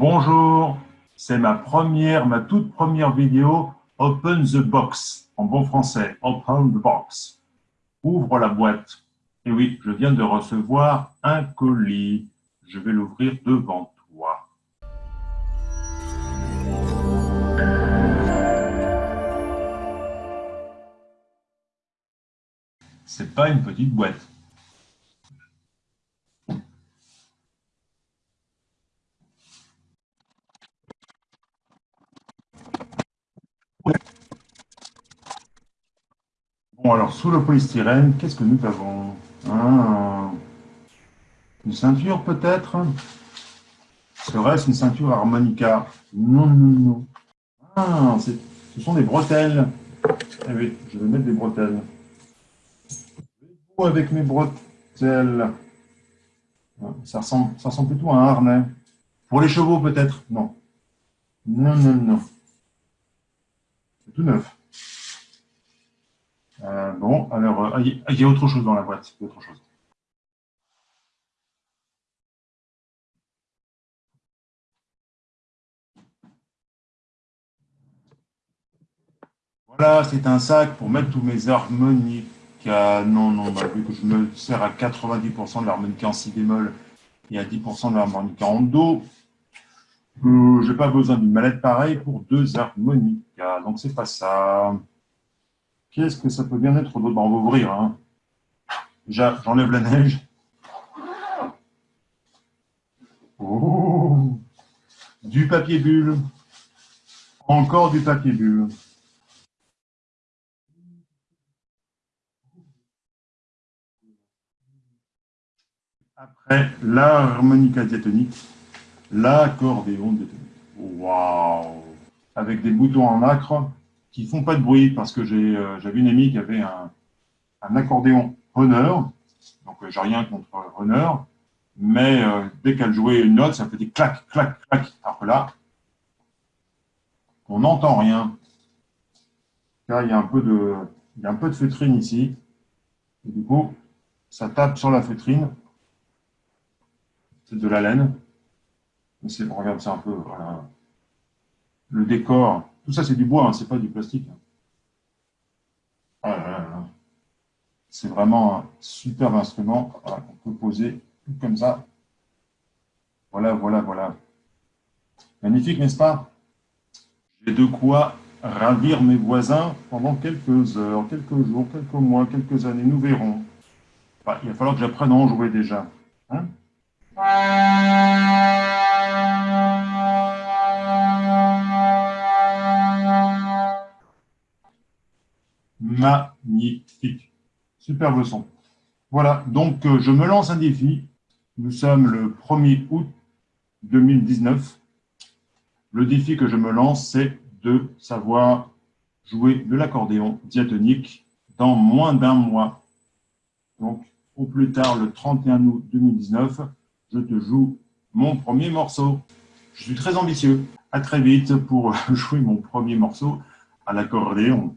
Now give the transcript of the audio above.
Bonjour, c'est ma première, ma toute première vidéo Open the Box, en bon français, Open the Box. Ouvre la boîte. Et oui, je viens de recevoir un colis. Je vais l'ouvrir devant toi. C'est pas une petite boîte. Bon, alors, sous le polystyrène, qu'est-ce que nous avons? Ah, Une ceinture, peut-être? Serait-ce une ceinture harmonica? Non, non, non. Ah, ce sont des bretelles. Eh oui, je vais mettre des bretelles. avec mes bretelles? Ça ressemble, ça ressemble plutôt à un harnais. Pour les chevaux, peut-être? Non. Non, non, non. C'est tout neuf. Euh, bon, alors, euh, il y a autre chose dans la boîte. autre chose. Voilà, c'est un sac pour mettre tous mes harmoniques. Non, non, bah, vu que je me sers à 90% de l'harmonica en si bémol et à 10% de l'harmonica en do, euh, je n'ai pas besoin d'une mallette pareille pour deux harmonicas. Donc, c'est pas ça. Qu'est-ce que ça peut bien être d'autre On va ouvrir. Hein. J'enlève la neige. Oh du papier bulle. Encore du papier bulle. Après, l'harmonica diatonique, l'accordéon diatonique. Waouh Avec des boutons en acre qui font pas de bruit parce que euh, j'avais une amie qui avait un, un accordéon Honor, donc euh, j'ai rien contre Honor, mais euh, dès qu'elle jouait une note, ça faisait clac, clac, clac. Alors que là, on n'entend rien. Là, il y a un peu de, il y a un peu de feutrine ici. Et du coup, ça tape sur la feutrine. C'est de la laine. Mais on regarde ça un peu. Voilà. Le décor, tout ça, c'est du bois, hein, c'est pas du plastique. Ah c'est vraiment un superbe instrument qu'on peut poser comme ça. Voilà, voilà, voilà. Magnifique, n'est-ce pas? J'ai de quoi ravir mes voisins pendant quelques heures, quelques jours, quelques mois, quelques années. Nous verrons. il va falloir que j'apprenne à en jouer déjà. Hein? Magnifique. Superbe son. Voilà, donc euh, je me lance un défi. Nous sommes le 1er août 2019. Le défi que je me lance, c'est de savoir jouer de l'accordéon diatonique dans moins d'un mois. Donc, au plus tard, le 31 août 2019, je te joue mon premier morceau. Je suis très ambitieux. À très vite pour jouer mon premier morceau à l'accordéon.